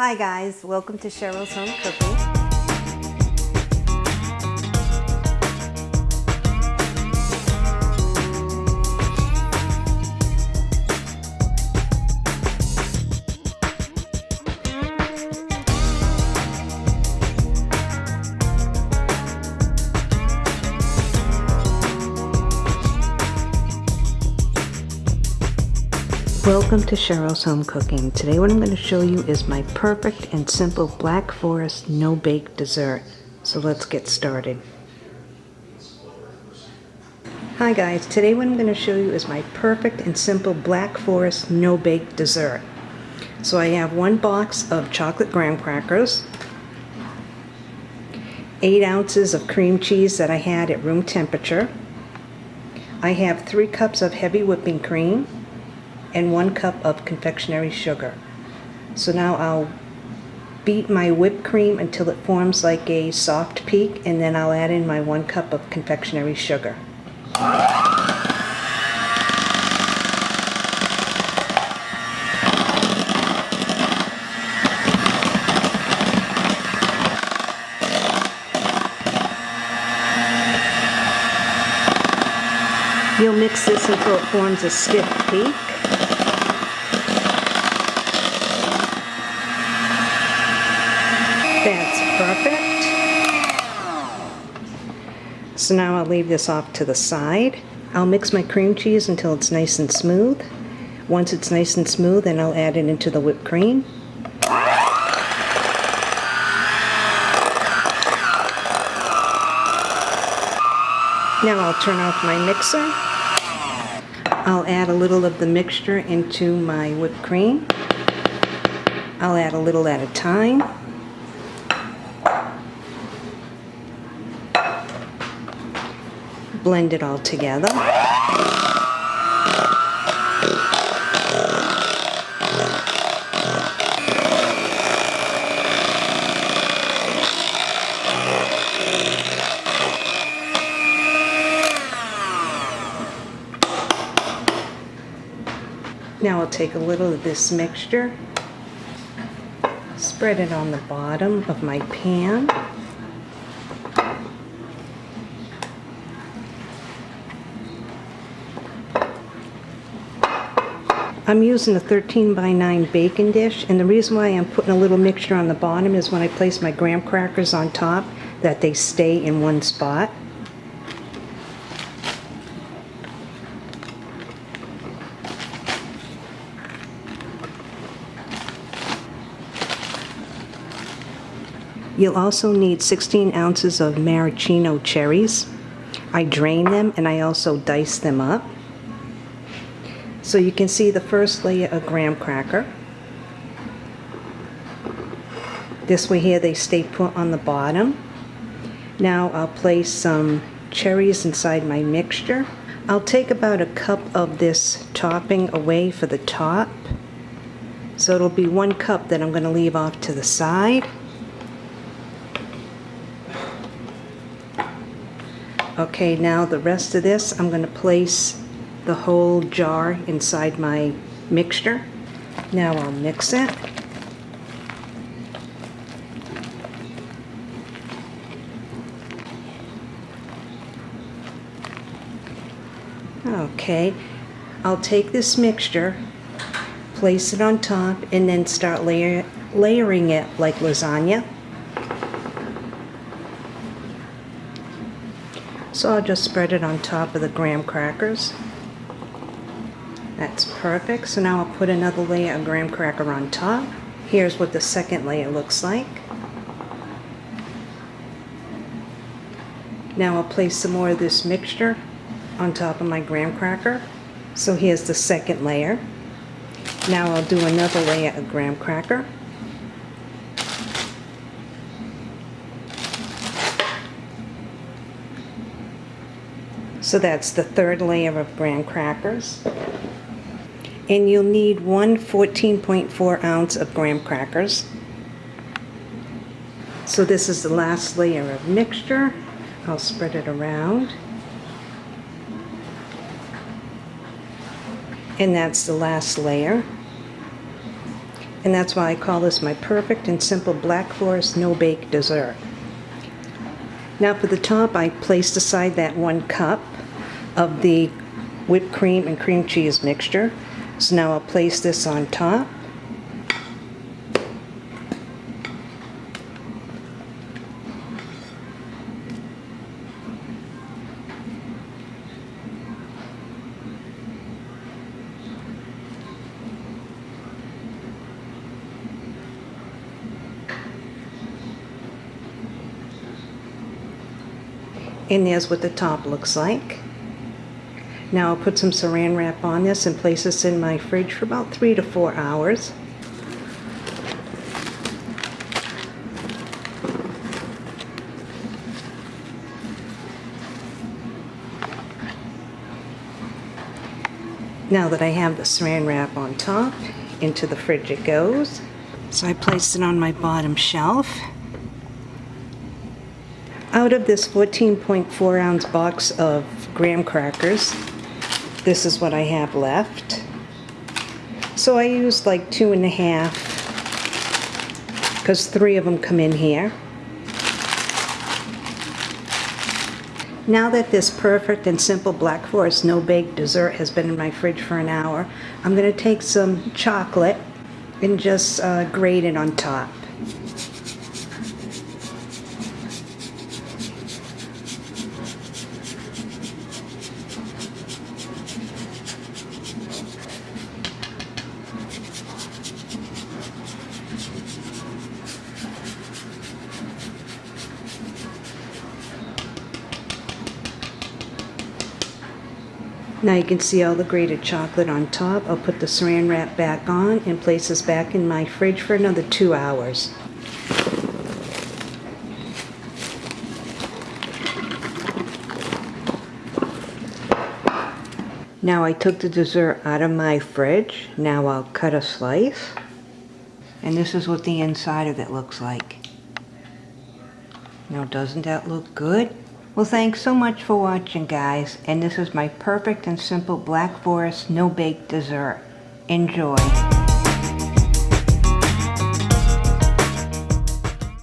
Hi guys, welcome to Cheryl's Home Cooking. Welcome to Cheryl's Home Cooking. Today what I'm going to show you is my perfect and simple Black Forest no-bake dessert. So let's get started. Hi guys, today what I'm going to show you is my perfect and simple Black Forest no-bake dessert. So I have one box of chocolate graham crackers, 8 ounces of cream cheese that I had at room temperature, I have 3 cups of heavy whipping cream, and one cup of confectionery sugar. So now I'll beat my whipped cream until it forms like a soft peak and then I'll add in my one cup of confectionery sugar. Mix this until it forms a stiff peak. That's perfect. So now I'll leave this off to the side. I'll mix my cream cheese until it's nice and smooth. Once it's nice and smooth, then I'll add it into the whipped cream. Now I'll turn off my mixer. I'll add a little of the mixture into my whipped cream. I'll add a little at a time. Blend it all together. Now I'll take a little of this mixture, spread it on the bottom of my pan. I'm using a 13 by 9 baking dish and the reason why I'm putting a little mixture on the bottom is when I place my graham crackers on top that they stay in one spot. You'll also need 16 ounces of maraschino cherries. I drain them and I also dice them up. So you can see the first layer of graham cracker. This way here they stay put on the bottom. Now I'll place some cherries inside my mixture. I'll take about a cup of this topping away for the top. So it'll be one cup that I'm going to leave off to the side. Okay, now the rest of this, I'm going to place the whole jar inside my mixture. Now I'll mix it. Okay, I'll take this mixture, place it on top, and then start layer, layering it like lasagna. So I'll just spread it on top of the graham crackers. That's perfect. So now I'll put another layer of graham cracker on top. Here's what the second layer looks like. Now I'll place some more of this mixture on top of my graham cracker. So here's the second layer. Now I'll do another layer of graham cracker. So that's the third layer of graham crackers. And you'll need one 14.4 ounce of graham crackers. So this is the last layer of mixture. I'll spread it around. And that's the last layer. And that's why I call this my perfect and simple Black Forest no-bake dessert. Now for the top, I placed aside that one cup of the whipped cream and cream cheese mixture. So now I'll place this on top. And there's what the top looks like. Now I'll put some saran wrap on this and place this in my fridge for about three to four hours. Now that I have the saran wrap on top, into the fridge it goes. So I placed it on my bottom shelf. Out of this 14.4 ounce box of graham crackers, this is what I have left. So I used like two and a half, because three of them come in here. Now that this perfect and simple Black Forest no-bake dessert has been in my fridge for an hour, I'm going to take some chocolate and just uh, grate it on top. Now you can see all the grated chocolate on top. I'll put the saran wrap back on and place this back in my fridge for another two hours. Now I took the dessert out of my fridge. Now I'll cut a slice. And this is what the inside of it looks like. Now doesn't that look good? Well, thanks so much for watching, guys. And this is my perfect and simple Black Forest no-bake dessert. Enjoy.